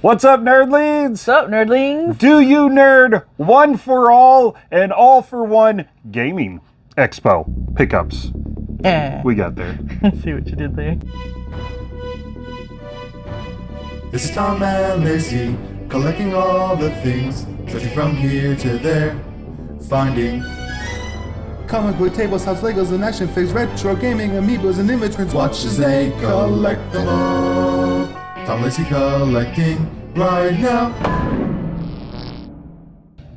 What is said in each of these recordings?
What's up, nerdlings? What's up, nerdlings? Do you nerd one for all and all for one gaming expo pickups? Eh. We got there. See what you did there. This is Tom and Lacey, collecting all the things, searching from here to there, finding comic book tables, house Legos, and action figures, retro gaming, amiibos, and image prints. Watch as they collect them all. Tom Lacey collecting right now.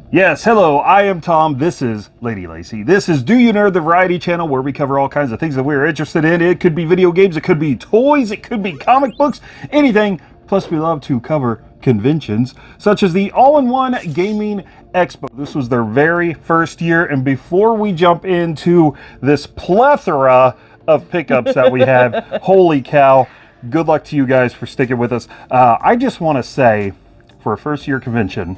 Yes, hello, I am Tom. This is Lady Lacey. This is Do You Nerd, the variety channel where we cover all kinds of things that we're interested in. It could be video games, it could be toys, it could be comic books, anything. Plus, we love to cover conventions such as the All in One Gaming Expo. This was their very first year. And before we jump into this plethora of pickups that we have, holy cow, good luck to you guys for sticking with us. Uh, I just want to say, for a first year convention,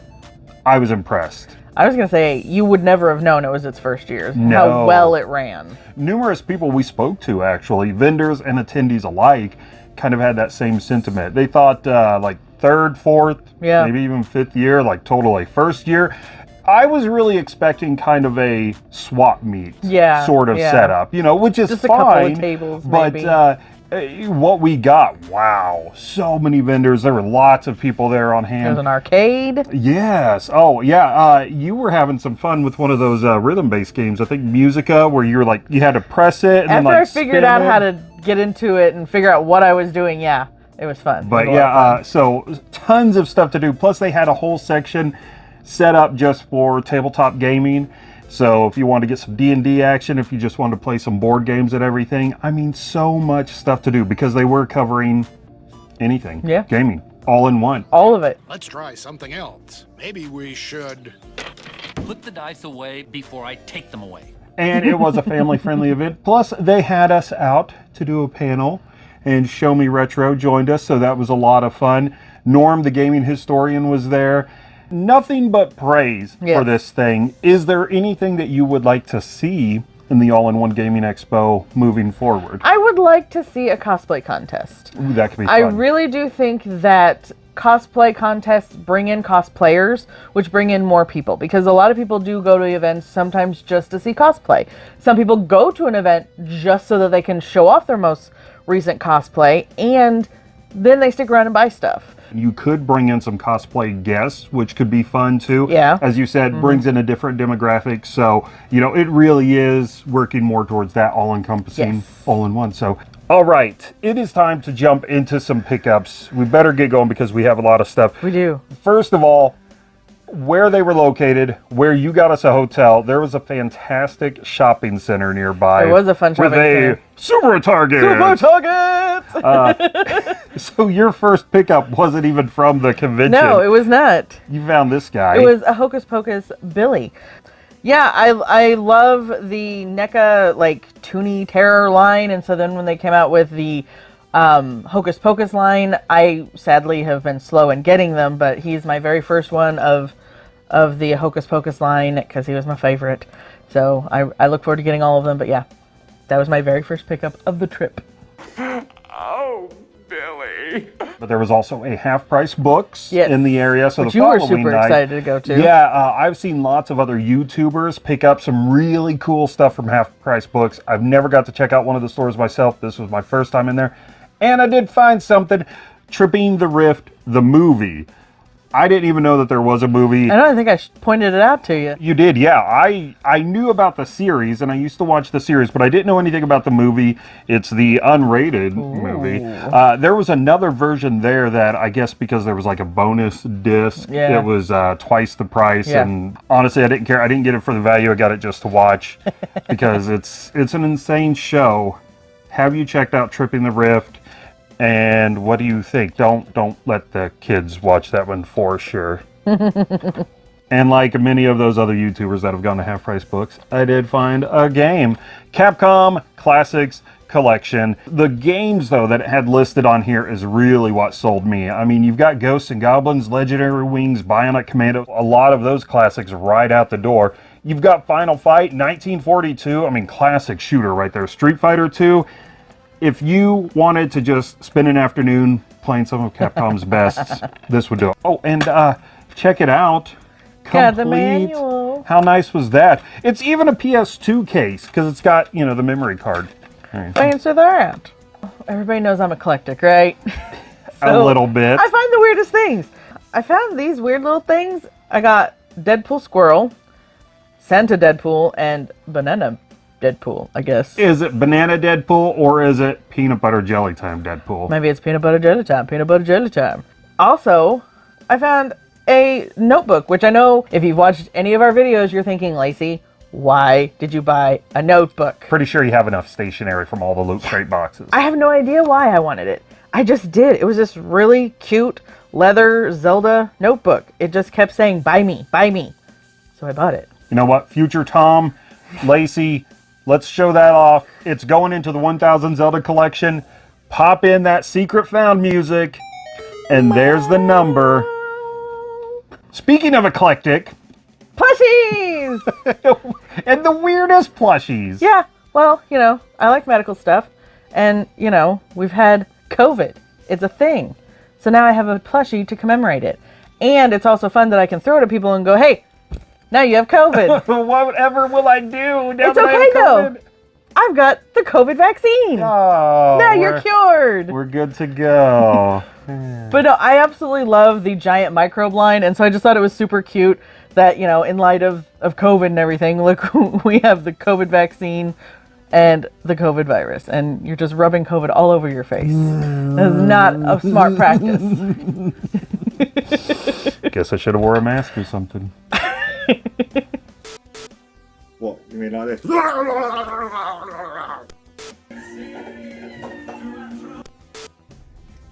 I was impressed. I was gonna say you would never have known it was its first year. No. How well it ran. numerous people we spoke to actually vendors and attendees alike kind of had that same sentiment they thought uh, like third fourth Yeah. maybe even fifth year like totally first year i was really expecting kind of a swap meet Yeah, sort of yeah. setup you know which is Just a fine couple of tables, but uh eh, what we got wow so many vendors there were lots of people there on hand There's an arcade. Yes. Oh, yeah. Uh, you were having some fun with one of those uh, rhythm-based games. I think Musica, where you were like you had to press it and then After like I figured out it. how to get into it and figure out what I was doing, yeah, it was fun. But was yeah, of uh, so tons of stuff to do. Plus, they had a whole section set up just for tabletop gaming. So if you want to get some D and D action, if you just want to play some board games and everything, I mean, so much stuff to do because they were covering anything. Yeah. Gaming all in one. all of it. Let's try something else. Maybe we should. Put the dice away before I take them away. and it was a family friendly event. Plus, they had us out to do a panel, and Show Me Retro joined us, so that was a lot of fun. Norm, the gaming historian, was there. Nothing but praise for this thing. Is there anything that you would like to see in the All in One Gaming Expo moving forward? I would like to see a cosplay contest. Ooh, that could be I really do think that cosplay contests bring in cosplayers, which bring in more people because a lot of people do go to events sometimes just to see cosplay. Some people go to an event just so that they can show off their most recent cosplay and then they stick around and buy stuff. You could bring in some cosplay guests, which could be fun too. Yeah. As you said, mm-hmm. brings in a different demographic. So, you know, it really is working more towards that all encompassing, Yes. all in one. So, all right, it is time to jump into some pickups. We better get going because we have a lot of stuff. We do. First of all, where they were located, where you got us a hotel, there was a fantastic shopping center nearby. It was a fun shopping with a center. Super Target. Super Target! So your first pickup wasn't even from the convention. no, it was not. You found this guy. It was a Hocus Pocus Billy. Yeah, I I love the NECA like Toony Terror line, and so then when they came out with the um, Hocus Pocus line, I sadly have been slow in getting them, but he's my very first one of of the Hocus Pocus line because he was my favorite. So I I look forward to getting all of them. But yeah, that was my very first pickup of the trip. Oh, Billy. But there was also a half price books Yes. in the area. So Which the you were super night- excited to go to. Yeah, uh, I've seen lots of other YouTubers pick up some really cool stuff from half price books. I've never got to check out one of the stores myself. This was my first time in there, and I did find something. Tripping the Rift, the movie. I didn't even know that there was a movie. I don't think I pointed it out to you. You did, yeah. I I knew about the series and I used to watch the series, but I didn't know anything about the movie. It's the unrated movie. Uh, there was another version there that I guess because there was like a bonus disc, Yeah. it was uh, twice the price. Yeah. And honestly, I didn't care. I didn't get it for the value. I got it just to watch because it's it's an insane show. Have you checked out Tripping the Rift? And what do you think? Don't don't let the kids watch that one for sure. And like many of those other YouTubers that have gone to half price books, I did find a game. Capcom Classics Collection. The games, though, that it had listed on here is really what sold me. I mean, you've got Ghosts and Goblins, Legendary Wings, Bionic Commando, a lot of those classics right out the door. You've got Final Fight, 1942. I mean, classic shooter right there. Street Fighter 2. If you wanted to just spend an afternoon playing some of Capcom's best, this would do it. Oh, and uh, check it out. Got the manual. How nice was that? It's even a PS2 case because it's got, you know, the memory card. Answer that. Everybody knows I'm eclectic, right? a little bit. I find the weirdest things. I found these weird little things. I got Deadpool Squirrel, Santa Deadpool, and Banana Deadpool, I guess. Is it banana Deadpool or is it peanut butter jelly time Deadpool? Maybe it's peanut butter jelly time. Peanut butter jelly time. Also, I found a notebook, which I know if you've watched any of our videos, you're thinking, Lacey, why did you buy a notebook? Pretty sure you have enough stationery from all the loot crate boxes. I have no idea why I wanted it. I just did. It was this really cute leather Zelda notebook. It just kept saying, buy me, buy me. So I bought it. You know what? Future Tom, Lacey, let's show that off. It's going into the 1000 Zelda collection. Pop in that secret found music, and there's the number. Speaking of eclectic, Plushies! and the weirdest plushies. yeah, well, you know, I like medical stuff. And, you know, we've had COVID. It's a thing. So now I have a plushie to commemorate it. And it's also fun that I can throw it at people and go, hey, now you have COVID. Whatever will I do? Now It's that I have okay, though. COVID? I've got the COVID vaccine. Oh, now you're cured. We're good to go. But no, I absolutely love the giant microbe line, and so I just thought it was super cute that you know, in light of of COVID and everything, look, we have the COVID vaccine and the COVID virus, and you're just rubbing COVID all over your face. That's not a smart practice. Guess I should have wore a mask or something. What? You mean like this?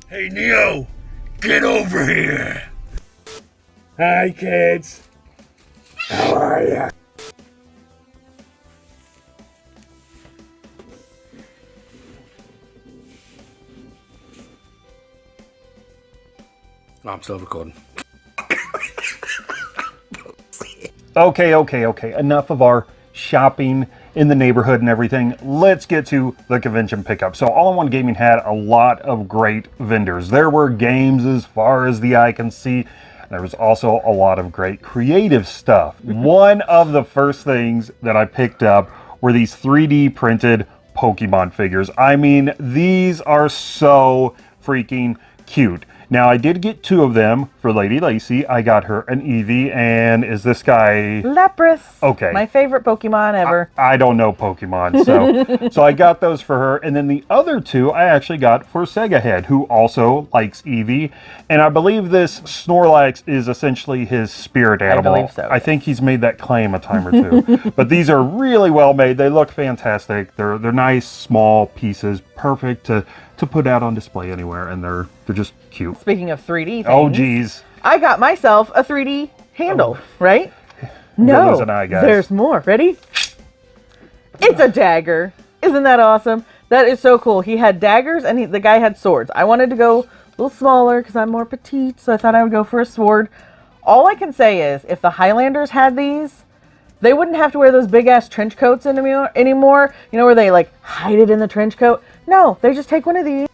Hey Neo, get over here. Hi kids. How are ya? I'm still recording. Okay, okay, okay. Enough of our shopping in the neighborhood and everything. Let's get to the convention pickup. So, All in One Gaming had a lot of great vendors. There were games as far as the eye can see. There was also a lot of great creative stuff. Mm-hmm. One of the first things that I picked up were these 3D printed Pokemon figures. I mean, these are so freaking cute. Now, I did get two of them for Lady Lacey. I got her an Eevee, and is this guy Lapras. Okay. My favorite Pokemon ever. I don't know Pokemon, so so I got those for her, and then the other two I actually got for Sega Head, who also likes Eevee, and I believe this Snorlax is essentially his spirit animal. I believe so, I think he's made that claim a time or two. but these are really well made. They look fantastic. They're they're nice small pieces, perfect to to put out on display anywhere, and they're they're just cute. Speaking of 3D things, Oh geez. I got myself a 3D handle, oh. right? No, eye, there's more. Ready? It's a dagger. Isn't that awesome? That is so cool. He had daggers and he, the guy had swords. I wanted to go a little smaller because I'm more petite, so I thought I would go for a sword. All I can say is, if the Highlanders had these, they wouldn't have to wear those big ass trench coats anymore. Anymore, you know, where they like hide it in the trench coat. No, they just take one of these,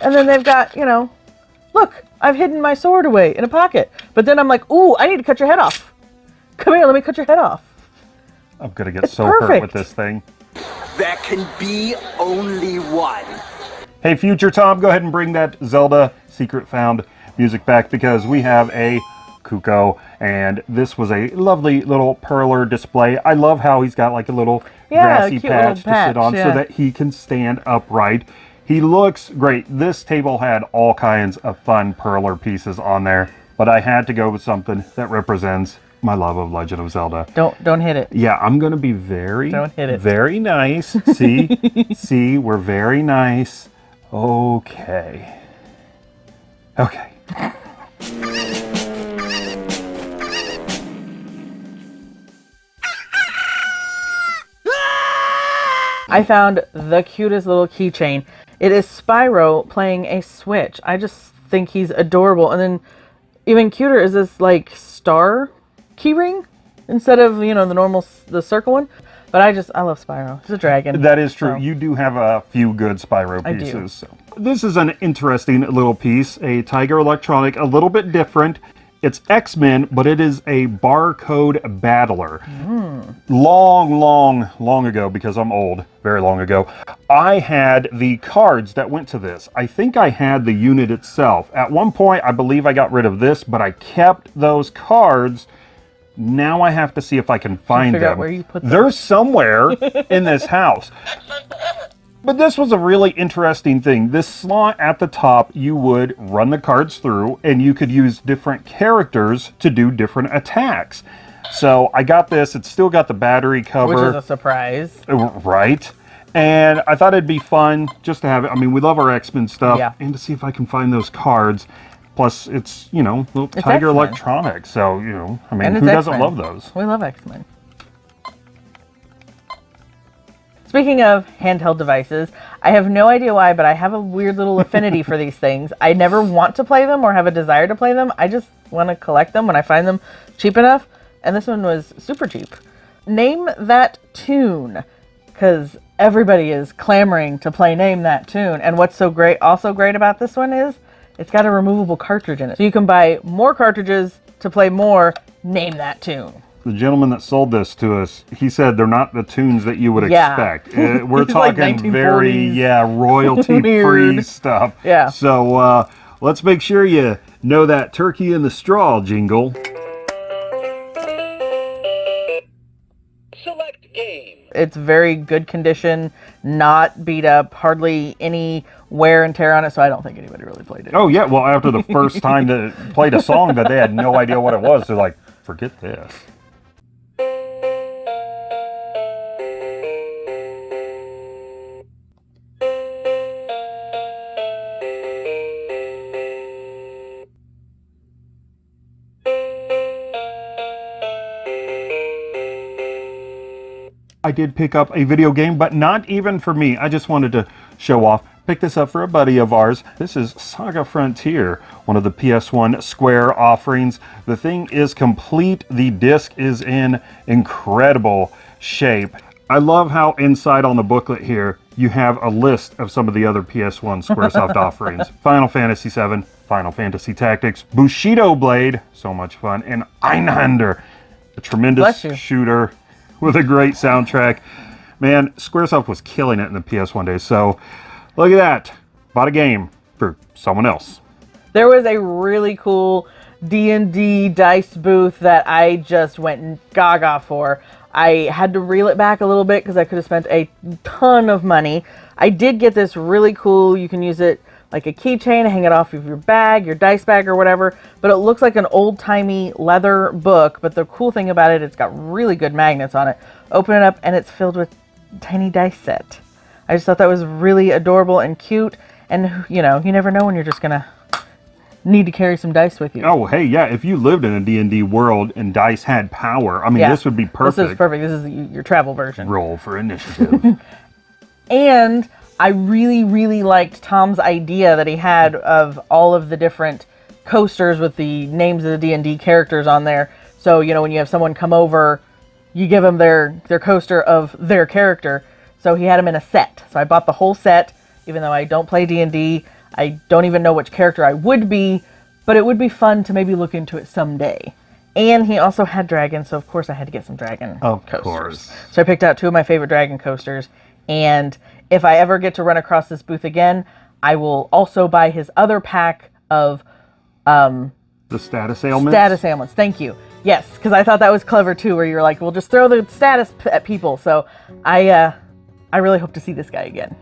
and then they've got, you know, look, I've hidden my sword away in a pocket. But then I'm like, ooh, I need to cut your head off. Come here, let me cut your head off. I'm gonna get It's so hurt with this thing. There can be only one. Hey, future Tom, go ahead and bring that Zelda Secret Found music back because we have a Korok, and this was a lovely little perler display. I love how he's got like a little Yeah, a grassy little patch to sit on so that he can stand upright. He looks great. This table had all kinds of fun perler pieces on there, but I had to go with something that represents my love of Legend of Zelda. Don't don't hit it. Yeah, I'm gonna be very, Don't hit it. very nice. See, see, we're very nice. Okay. Okay. I found the cutest little keychain. It is Spyro playing a Switch. I just think he's adorable. And then even cuter is this like star keyring instead of, you know, the normal the circle one. But I just I love Spyro. He's a dragon. That is true. So- You do have a few good Spyro I do. pieces. So. This is an interesting little piece, a Tiger Electronic, a little bit different. It's X-Men, but it is a barcode battler. Long, long, long ago, because I'm old, very long ago, I had the cards that went to this. I think I had the unit itself. At one point, I believe I got rid of this, but I kept those cards. Now I have to see if I can find figure them. where you put them. They're somewhere in this house. But this was a really interesting thing. This slot at the top, you would run the cards through and you could use different characters to do different attacks. So I got this, it's still got the battery cover. Which is a surprise. Uh, right. And I thought it'd be fun just to have it. I mean, we love our X Men stuff, Yeah. and to see if I can find those cards. Plus, it's you know little Tiger X-Men. Electronics, so you know, I mean, who doesn't love those? We love X Speaking of handheld devices, I have no idea why, but I have a weird little affinity for these things. I never want to play them or have a desire to play them. I just want to collect them when I find them cheap enough. And this one was super cheap. Name that tune, because everybody is clamoring to play Name That Tune. And what's so great, also great about this one is it's got a removable cartridge in it. So you can buy more cartridges to play more Name That Tune. The gentleman that sold this to us, he said they're not the tunes that you would Yeah. expect. Uh, we're It's like talking very yeah royalty free stuff. Yeah. So uh, let's make sure you know that turkey in the straw jingle. Select game. It's very good condition, not beat up, hardly any wear and tear on it, so I don't think anybody really played it. Oh yeah, well after the first time that played a song that they had no idea what it was, they're like, forget this. I did pick up a video game, but not even for me. I just wanted to show off. Pick this up for a buddy of ours. This is Saga Frontier, one of the PS1 Square offerings. The thing is complete. The disc is in incredible shape. I love how inside on the booklet here, you have a list of some of the other PS1 Squaresoft offerings. Final Fantasy VII, Final Fantasy Tactics, Bushido Blade, so much fun, and Einhander, a tremendous shooter with a great soundtrack. Man, Squaresoft was killing it in the PS1 days. So look at that. Bought a game for someone else. There was a really cool D&D dice booth that I just went gaga for. I had to reel it back a little bit because I could have spent a ton of money. I did get this really cool, you can use it like a keychain, hang it off of your bag, your dice bag or whatever, but it looks like an old-timey leather book, but the cool thing about it, it's got really good magnets on it. Open it up and it's filled with tiny dice set. I just thought that was really adorable and cute, and you know, you never know when you're just gonna need to carry some dice with you. Oh, hey, yeah, if you lived in a D&D world and dice had power, I mean, Yeah. this would be perfect. This is perfect. This is your travel version. Roll for initiative. And I really, really liked Tom's idea that he had of all of the different coasters with the names of the D&D characters on there. So, you know, when you have someone come over, you give them their, their coaster of their character. So he had them in a set. So I bought the whole set, even though I don't play D&D. I don't even know which character I would be, but it would be fun to maybe look into it someday. And he also had dragons, so of course I had to get some dragon Of coasters. course. So I picked out two of my favorite dragon coasters. And if I ever get to run across this booth again, I will also buy his other pack of the status ailments. status ailments. Thank you. Yes, because I thought that was clever too, where you're like, we'll just throw the status at people. So I, uh, I really hope to see this guy again.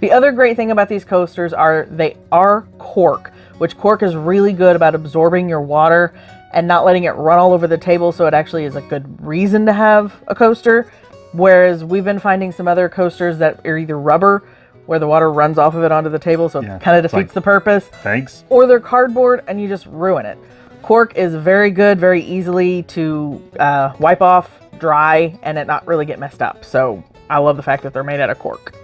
The other great thing about these coasters are they are cork, which cork is really good about absorbing your water and not letting it run all over the table. So it actually is a good reason to have a coaster. Whereas we've been finding some other coasters that are either rubber, where the water runs off of it onto the table, so Yeah, it kind of it's like- defeats the purpose Thanks. or they're cardboard and you just ruin it. Cork is very good, very easily to uh, wipe off, dry, and it not really get messed up. So I love the fact that they're made out of cork.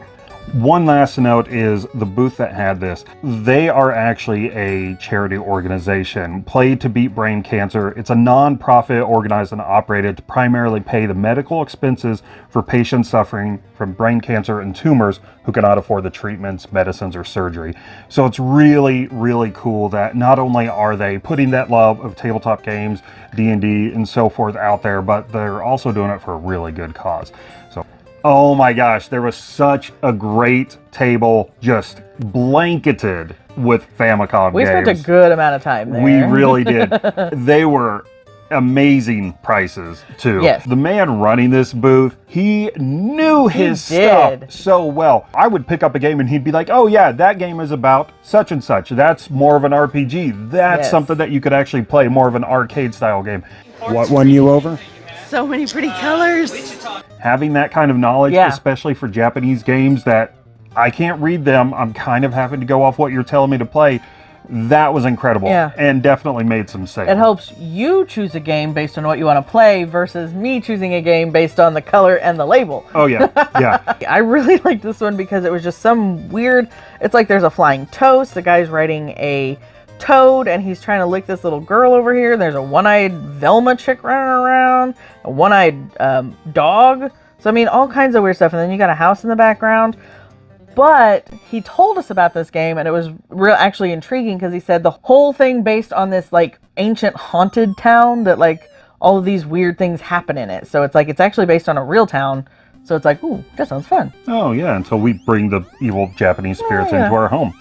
One last note is the booth that had this. They are actually a charity organization, Play to Beat Brain Cancer. It's a non-profit organized and operated to primarily pay the medical expenses for patients suffering from brain cancer and tumors who cannot afford the treatments, medicines, or surgery. So it's really, really cool that not only are they putting that love of tabletop games, D&D, and so forth out there, but they're also doing it for a really good cause. So Oh my gosh, there was such a great table just blanketed with Famicom We games. spent a good amount of time there. We really did. they were amazing prices too. Yes. The man running this booth, he knew his did. stuff so well. I would pick up a game and he'd be like, "Oh yeah, that game is about such and such. That's more of an RPG. That's Yes. something that you could actually play, more of an arcade style game." What won you over? So many pretty colors. Having that kind of knowledge, Yeah. especially for Japanese games that I can't read them, I'm kind of having to go off what you're telling me to play. That was incredible. Yeah. And definitely made some sense. It helps you choose a game based on what you want to play versus me choosing a game based on the color and the label. Oh yeah. Yeah. I really liked this one because it was just some weird. It's like there's a flying toast. The guy's writing a toad and he's trying to lick this little girl over here. There's a one-eyed Velma chick running around, a one-eyed um, dog. So I mean, all kinds of weird stuff. And then you got a house in the background. But he told us about this game, and it was real actually intriguing because he said the whole thing based on this like ancient haunted town that like all of these weird things happen in it. So it's like it's actually based on a real town. So it's like, ooh, that sounds fun. oh yeah. Until we bring the evil Japanese spirits yeah. into our home.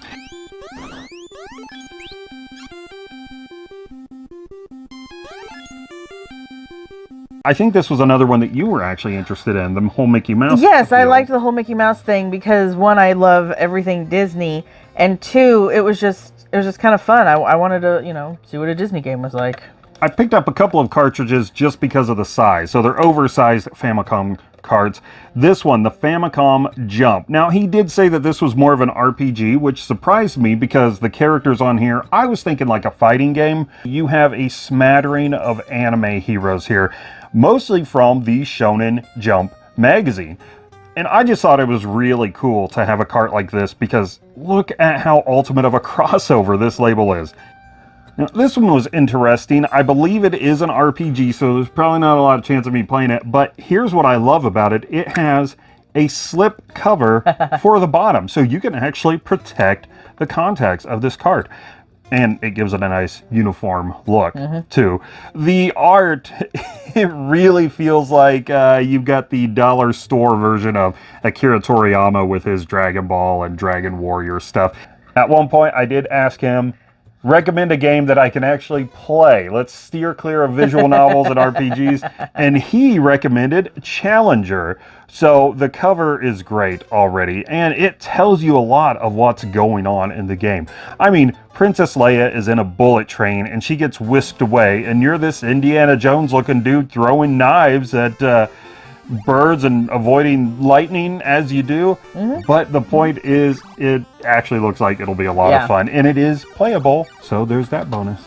I think this was another one that you were actually interested in, the whole Mickey Mouse. Yes, I liked the whole Mickey Mouse thing because one, I love everything Disney, and two, it was just it was just kind of fun. I, I wanted to you know see what a Disney game was like. I picked up a couple of cartridges just because of the size. So they're oversized Famicom cards. This one, the Famicom Jump. Now, he did say that this was more of an RPG, which surprised me because the characters on here, I was thinking like a fighting game. You have a smattering of anime heroes here, mostly from the Shonen Jump magazine. And I just thought it was really cool to have a cart like this because look at how ultimate of a crossover this label is. Now, this one was interesting. I believe it is an RPG, so there's probably not a lot of chance of me playing it. But here's what I love about it. It has a slip cover for the bottom, so you can actually protect the contacts of this card. And it gives it a nice uniform look, too. The art, it really feels like uh, you've got the dollar store version of Akira Toriyama with his Dragon Ball and Dragon Warrior stuff. At one point, I did ask him, recommend a game that I can actually play. Let's steer clear of visual novels and RPGs. And he recommended Challenger. So the cover is great already, and it tells you a lot of what's going on in the game. I mean, Princess Leia is in a bullet train and she gets whisked away, and you're this Indiana Jones looking dude throwing knives at. Uh, birds and avoiding lightning as you do. Mm-hmm. But the point is, it actually looks like it'll be a lot Yeah. of fun, and it is playable. So there's that bonus.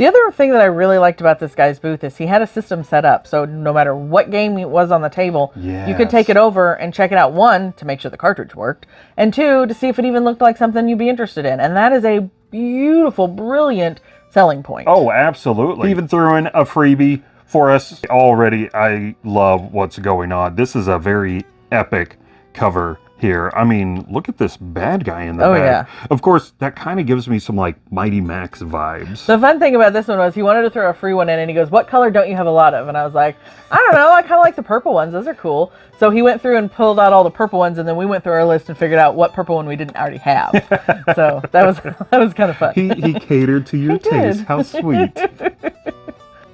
The other thing that I really liked about this guy's booth is he had a system set up. So no matter what game it was on the table, you could take it over and check it out. One, to make sure the cartridge worked, and two, to see if it even looked like something you'd be interested in. And that is a beautiful, brilliant selling point. Oh, absolutely. Even threw in a freebie for us. Already, I love what's going on. This is a very epic cover here. I mean, look at this bad guy in the Oh, back. yeah. Of course, that kind of gives me some like Mighty Max vibes. The fun thing about this one was he wanted to throw a free one in, and he goes, "What color don't you have a lot of?" And I was like, "I don't know. I kind of like the purple ones. Those are cool." So he went through and pulled out all the purple ones, and then we went through our list and figured out what purple one we didn't already have. so that was that was kind of fun. he, he catered to your taste. How sweet.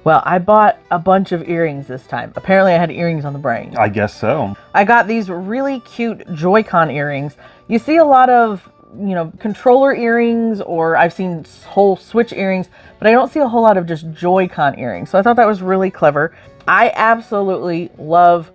Well, I bought a bunch of earrings this time. Apparently, I had earrings on the brain. I guess so. I got these really cute Joy-Con earrings. You see a lot of, you know, controller earrings or I've seen whole Switch earrings, but I don't see a whole lot of just Joy-Con earrings. So I thought that was really clever. I absolutely love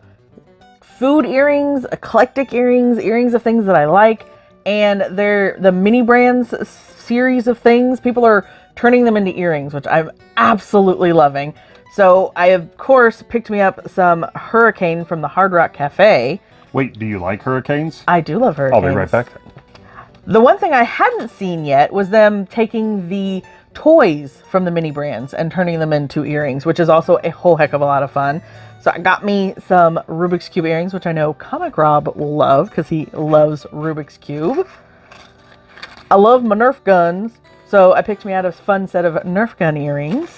food earrings, eclectic earrings, earrings of things that I like, and they're the mini brands series of things. People are turning them into earrings, which I'm absolutely loving. So I, of course, picked me up some Hurricane from the Hard Rock Cafe. Wait, do you like hurricanes? I do love hurricanes. I'll be right back. The one thing I hadn't seen yet was them taking the toys from the mini brands and turning them into earrings, which is also a whole heck of a lot of fun. So I got me some Rubik's Cube earrings, which I know Comic Rob will love because he loves Rubik's Cube. I love my Nerf guns, so I picked me out a fun set of Nerf gun earrings.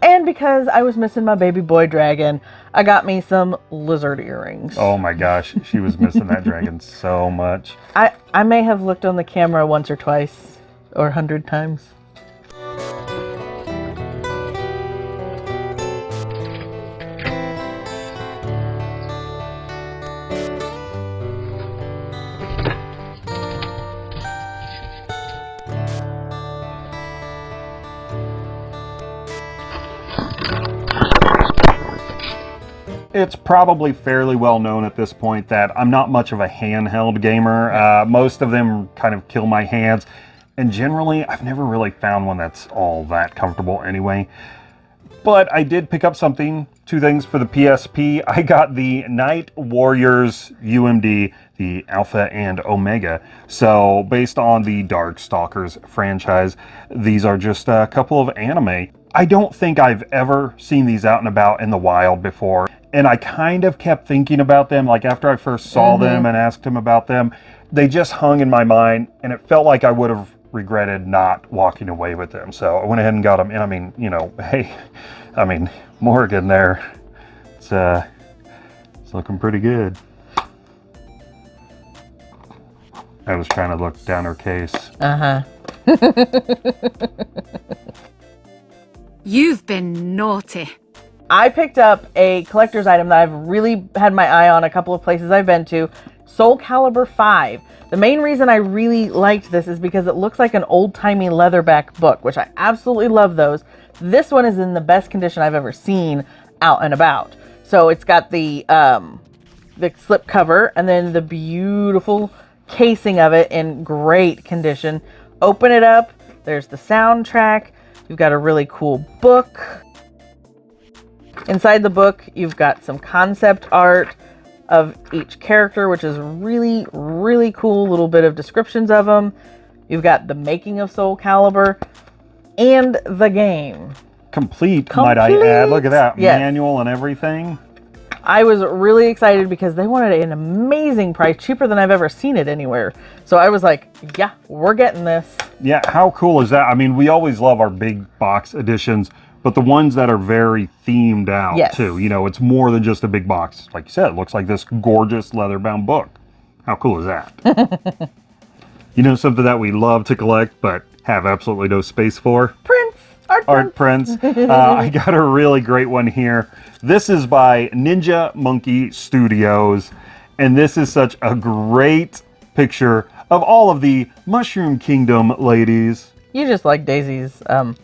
And because I was missing my baby boy dragon, I got me some lizard earrings. Oh my gosh, she was missing that dragon so much. I, I may have looked on the camera once or twice or a hundred times. It's probably fairly well known at this point that I'm not much of a handheld gamer. Uh, most of them kind of kill my hands. And generally, I've never really found one that's all that comfortable anyway. But I did pick up something, two things for the PSP. I got the Night Warriors UMD, the Alpha and Omega. So, based on the Darkstalkers franchise, these are just a couple of anime. I don't think I've ever seen these out and about in the wild before. And I kind of kept thinking about them, like after I first saw them and asked him about them, they just hung in my mind and it felt like I would have regretted not walking away with them. So I went ahead and got them. And I mean, you know, hey, I mean, Morrigan there, it's, uh, it's looking pretty good. I was trying to look down her case. Uh huh. You've been naughty. I picked up a collector's item that I've really had my eye on a couple of places I've been to Soul Calibur 5. The main reason I really liked this is because it looks like an old timey leatherback book, which I absolutely love those. This one is in the best condition I've ever seen out and about. So it's got the um, the slip cover and then the beautiful casing of it in great condition. Open it up. There's the soundtrack. You've got a really cool book. Inside the book, you've got some concept art of each character, which is really, really cool. Little bit of descriptions of them. You've got the making of Soul Calibur and the game. Complete, might I add. Look at that. Yes. Manual and everything. I was really excited because they wanted an amazing price, cheaper than I've ever seen it anywhere. So I was like, yeah, we're getting this. Yeah, how cool is that? I mean, we always love our big box editions, but the ones that are very themed out Yes. too. You know, it's more than just a big box. Like you said, it looks like this gorgeous leather-bound book. How cool is that? you know, something that we love to collect but have absolutely no space for? Prince, art, Art prince. prints. uh, I got a really great one here. This is by Ninja Monkey Studios, and this is such a great picture of all of the Mushroom Kingdom ladies. You just like Daisy's. Um,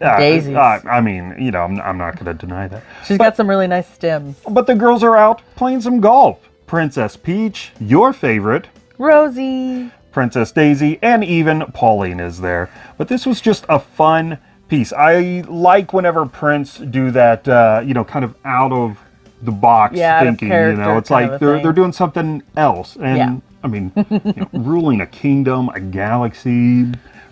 Uh, Daisies. uh, I mean, you know, I'm, I'm not going to deny that. she's got some really nice stems. But the girls are out playing some golf. Princess Peach, your favorite, Rosie. Princess Daisy, and even Pauline is there. But this was just a fun piece. I like whenever Prince do that, uh, you know, kind of out of the box Yeah, thinking. You know, it's like they're thing. they're doing something else. And Yeah. I mean, you know, ruling a kingdom, a galaxy,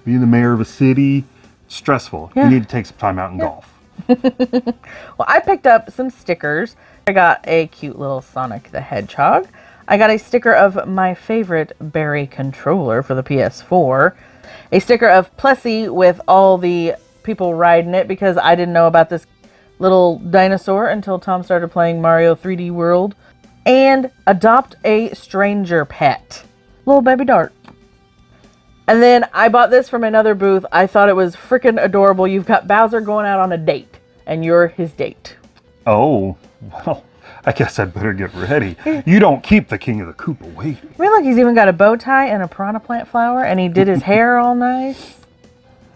being the mayor of a city, stressful. Yeah. You need to take some time out and golf. Well, I picked up some stickers. I got a cute little Sonic the Hedgehog. I got a sticker of my favorite Barry controller for the PS4. A sticker of Plessie with all the people riding it because I didn't know about this little dinosaur until Tom started playing Mario 3D World. And adopt a stranger pet. Little baby dart. And then I bought this from another booth. I thought it was freaking adorable. You've got Bowser going out on a date, and you're his date. Oh, well, I guess I'd better get ready. You don't keep the King of the Koopa waiting. I mean, look, he's even got a bow tie and a piranha plant flower, and he did his hair all nice.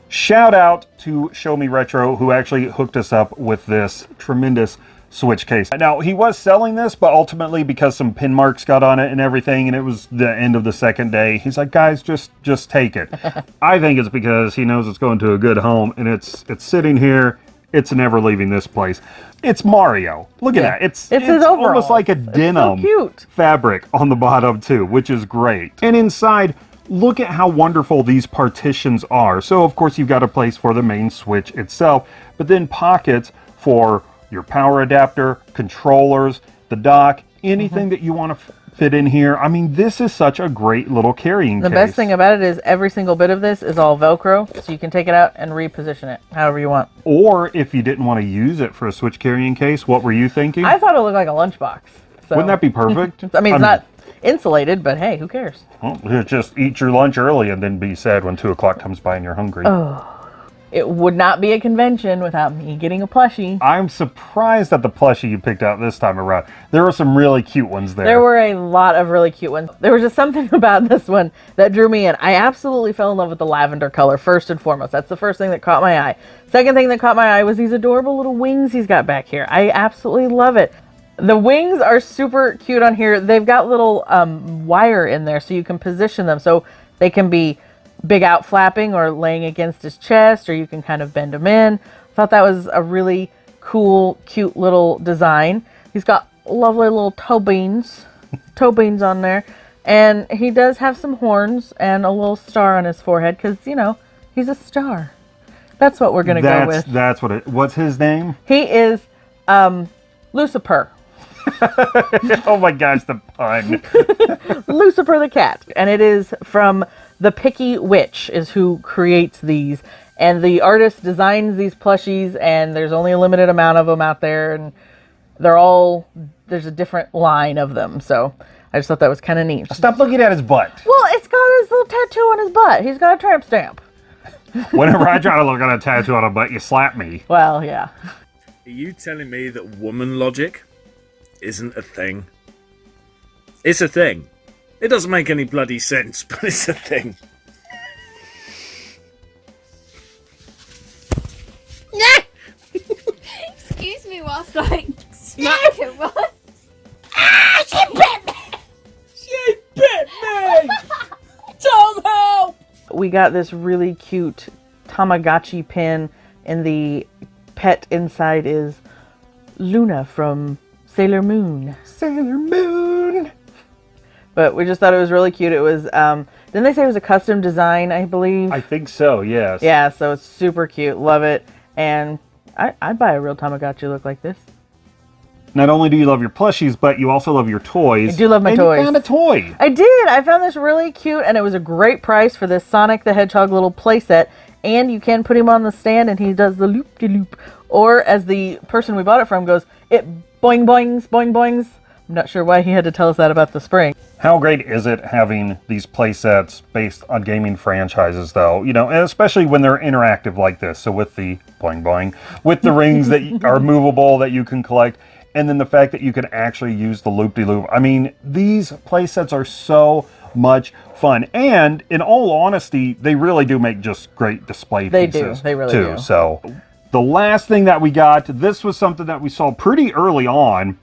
Shout out to Show Me Retro, who actually hooked us up with this tremendous Switch case. Now, he was selling this, but ultimately because some pin marks got on it and everything, and it was the end of the second day, he's like, guys, just just take it. I think it's because he knows it's going to a good home, and it's it's sitting here. It's never leaving this place. It's Mario. Look at Yeah. that. It's It's his almost like a It's so denim cute. fabric on the bottom too, which is great. And inside, look at how wonderful these partitions are. So of course you've got a place for the main switch itself, but then pockets for your power adapter, controllers, the dock, anything Mm-hmm. that you want to fit in here. I mean, this is such a great little carrying case. The case. best thing about it is every single bit of this is all Velcro, so you can take it out and reposition it however you want. or if you didn't want to use it for a switch carrying case, what were you thinking? I thought it looked like a lunchbox. So. Wouldn't that be perfect? I mean, it's not insulated, but hey, who cares? Well, just eat your lunch early and then be sad when two o'clock comes by and you're hungry. It would not be a convention without me getting a plushie. I'm surprised at the plushie you picked out this time around. There were some really cute ones there. There were a lot of really cute ones. There was just something about this one that drew me in. I absolutely fell in love with the lavender color, first and foremost. That's the first thing that caught my eye. Second thing that caught my eye was these adorable little wings he's got back here. I absolutely love it. The wings are super cute on here. They've got little um, wire in there so you can position them so they can be big out flapping or laying against his chest or you can kind of bend him in. I thought that was a really cool, cute little design. He's got lovely little toe beans, toe beans on there. And he does have some horns and a little star on his forehead because, you know, he's a star. That's what we're going to go with. that's what it. What's his name? He is um, Lucifer. oh my gosh, the pun. Lucifer the cat, and it is from the Picky Witch is who creates these, and the artist designs these plushies, and there's only a limited amount of them out there, and they're all there's a different line of them. So I just thought that was kind of neat. Stop looking at his butt. Well, it's got his little tattoo on his butt. He's got a tramp stamp. Whenever I try to look at a tattoo on a butt, you slap me. Well, yeah. Are you telling me that woman logic isn't a thing? It's a thing. It doesn't make any bloody sense, but it's a thing. Excuse me whilst I smack him. What? we got this really cute Tamagotchi pin, and the pet inside is Luna from Sailor Moon. Sailor Moon. But we just thought it was really cute. It was, um, didn't they say it was a custom design, I believe? I think so. Yes. yeah, so it's super cute. Love it. And I, I'd buy a real Tamagotchi look like this. Not only do you love your plushies, but you also love your toys. I do love my and toys. You found a toy. I did. I found this really cute, and it was a great price for this Sonic the Hedgehog little playset. And you can put him on the stand, and he does the loop de loop. Or as the person we bought it from goes, it boing boings boing boings. I'm not sure why he had to tell us that about the spring. How great is it having these play sets based on gaming franchises, though? You know, and especially when they're interactive like this. So with the boing boing, with the rings that are movable that you can collect, and then the fact that you can actually use the loop de loop. I mean, these play sets are so much fun, and in all honesty, they really do make just great display They do. pieces. They really too. do. So the last thing that we got, this was something that we saw pretty early on.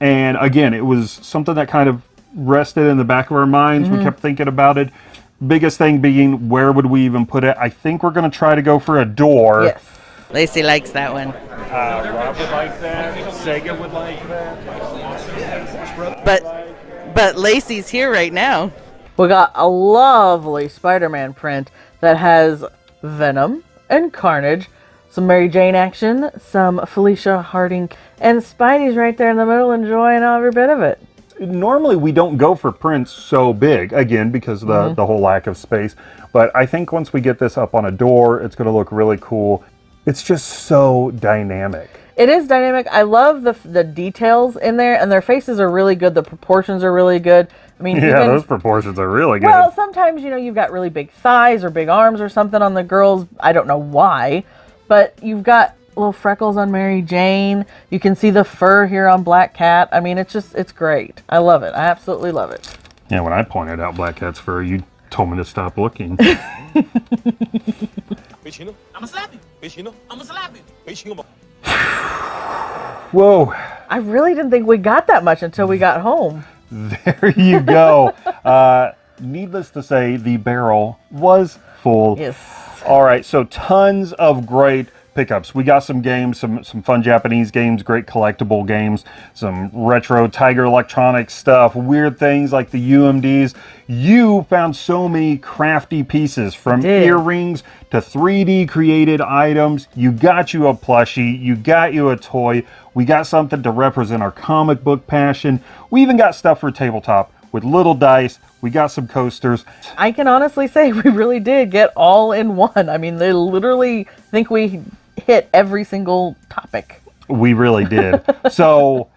And again, it was something that kind of rested in the back of our minds. Mm-hmm. We kept thinking about it. Biggest thing being, where would we even put it? I think we're going to try to go for a door. Yes. Lacey likes that one. Uh, Rob would like that. Sega would like that. But but Lacey's here right now. We got a lovely Spider-Man print that has Venom and Carnage, some Mary Jane action, some Felicia Harding, and Spidey's right there in the middle enjoying every bit of it. Normally, we don't go for prints so big, again, because of the, Mm-hmm. the whole lack of space. But I think once we get this up on a door, it's going to look really cool. It's just so dynamic. It is dynamic. I love the the details in there, and their faces are really good. The proportions are really good. I mean, Yeah, even- those proportions are really good. Well, sometimes you know you've got really big thighs or big arms or something on the girls. I don't know why, but you've got little freckles on Mary Jane. You can see the fur here on Black Cat. I mean, it's just it's great. I love it. I absolutely love it. Yeah, when I pointed out Black Cat's fur, you told me to stop looking. Bitch, you know? I'ma slap you. Bitch, you know? I'ma slap you. Bitch, you know? Whoa. I really didn't think we got that much until we got home. There you go. uh, needless to say, the barrel was full. Yes. All right, so tons of great pickups. We got some games, some some fun Japanese games, great collectible games, some retro Tiger Electronics stuff, weird things like the UMDs. You found so many crafty pieces from earrings to 3D created items. You got you a plushie, you got you a toy. We got something to represent our comic book passion. We even got stuff for tabletop with little dice. We got some coasters. I can honestly say we really did get all in one. I mean, they literally think we hit every single topic. We really did. so,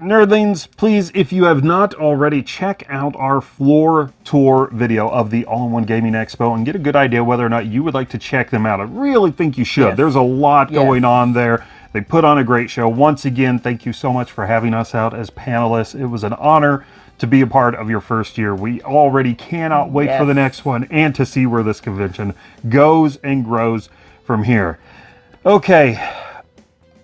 nerdlings, please, if you have not already, check out our floor tour video of the All in One Gaming Expo and get a good idea whether or not you would like to check them out. I really think you should. Yes. There's a lot Yes. going on there. They put on a great show. Once again, thank you so much for having us out as panelists. It was an honor to be a part of your first year. We already cannot wait for the next one and to see where this convention goes and grows from here. Okay,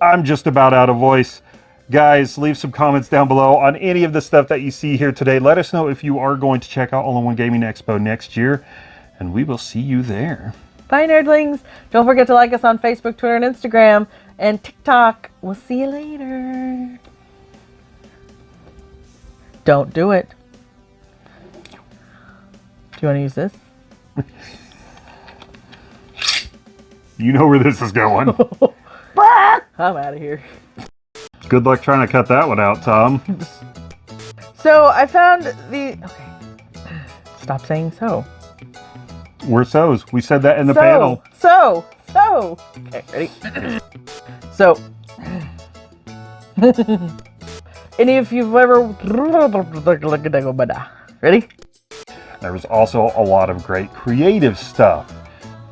I'm just about out of voice. Guys, leave some comments down below on any of the stuff that you see here today. Let us know if you are going to check out All in One Gaming Expo next year, and we will see you there. Bye, nerdlings. Don't forget to like us on Facebook, Twitter, and Instagram, and TikTok. We'll see you later. Don't do it. Do you want to use this? You know where this is going. I'm out of here. Good luck trying to cut that one out, Tom. So I found the. Okay. Stop saying so. We're so's. We said that in the so, panel. So, so. Okay, ready? so. Any if you've ever. Ready? There was also a lot of great creative stuff.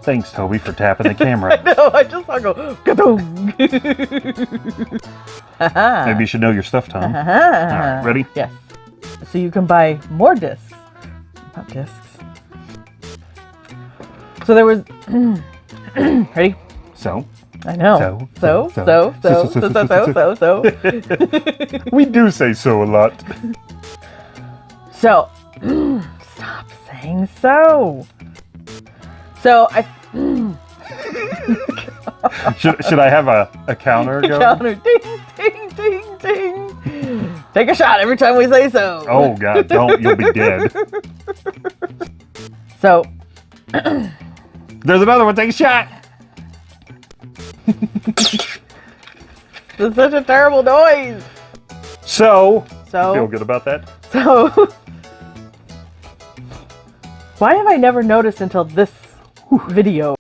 Thanks, Toby, for tapping the camera. No, I just saw go. Ka-dong. Haha. Maybe you should know your stuff, Tom. All right, ready? Yes. So you can buy more discs. Not discs. So there was. Ready? So, I know. So, So, so, so, so, so, so, so, so, we do say so a lot. So, stop saying so. So I Should, should I have a, a counter going? counter ding ding ding ding. Take a shot every time we say so. Oh, God, don't. You'll be dead. So There's another one. Take a shot. it's such a terrible noise. So, So feel good about that? So, why have I never noticed until this video?